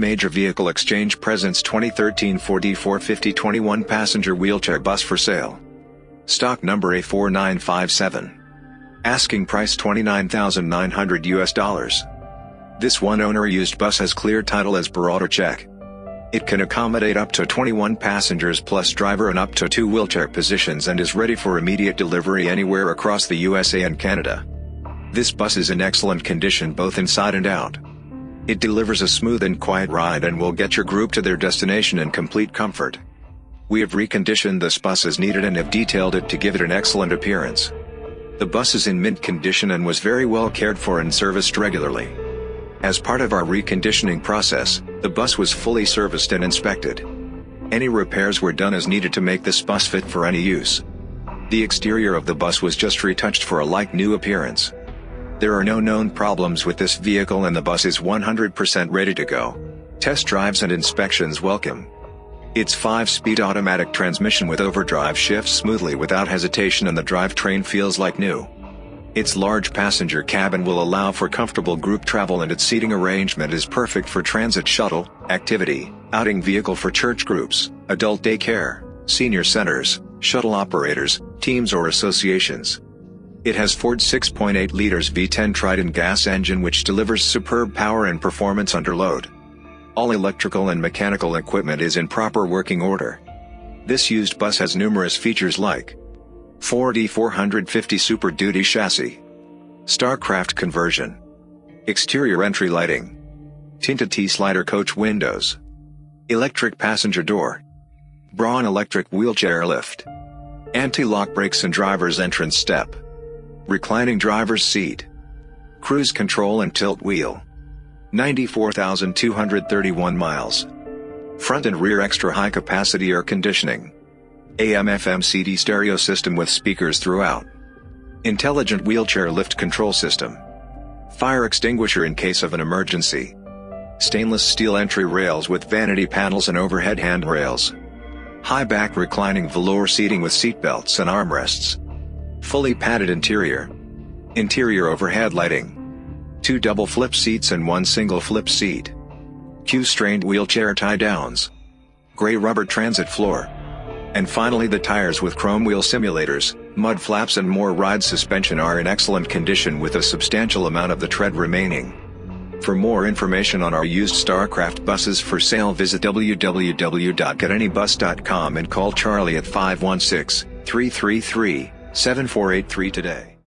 Major Vehicle Exchange presents 2013 Ford E450 21 passenger wheelchair bus for sale. Stock number A4957. Asking price 29,900 US dollars. This one owner used bus has clear title as per auto check. It can accommodate up to 21 passengers plus driver and up to two wheelchair positions and is ready for immediate delivery anywhere across the USA and Canada. This bus is in excellent condition both inside and out. It delivers a smooth and quiet ride and will get your group to their destination in complete comfort. We have reconditioned this bus as needed and have detailed it to give it an excellent appearance. The bus is in mint condition and was very well cared for and serviced regularly. As part of our reconditioning process, the bus was fully serviced and inspected. Any repairs were done as needed to make this bus fit for any use. The exterior of the bus was just retouched for a like new appearance. There are no known problems with this vehicle and the bus is 100% ready to go. Test drives and inspections welcome. Its 5-speed automatic transmission with overdrive shifts smoothly without hesitation and the drivetrain feels like new. Its large passenger cabin will allow for comfortable group travel and its seating arrangement is perfect for transit shuttle, activity, outing vehicle for church groups, adult daycare, senior centers, shuttle operators, teams or associations. It has Ford 6.8 liters V10 Triton gas engine which delivers superb power and performance under load. All electrical and mechanical equipment is in proper working order. This used bus has numerous features like Ford E450 Super Duty chassis, Starcraft conversion, exterior entry lighting, tinted T-slider coach windows, electric passenger door, Braun electric wheelchair lift, anti-lock brakes and driver's entrance step reclining driver's seat, cruise control and tilt wheel. 94,231 miles. Front and rear extra high capacity air conditioning. AM FM CD stereo system with speakers throughout. Intelligent wheelchair lift control system. Fire extinguisher in case of an emergency. Stainless steel entry rails with vanity panels and overhead handrails. High back reclining velour seating with seatbelts and armrests. Fully padded interior. Interior overhead lighting. Two double flip seats and one single flip seat. Q'Straint wheelchair tie-downs. Gray rubber transit floor. And finally the tires with chrome wheel simulators, mud flaps and Mor/ryde suspension are in excellent condition with a substantial amount of the tread remaining. For more information on our used StarCraft buses for sale visit www.getanybus.com and call Charlie at 516 333 7483 today.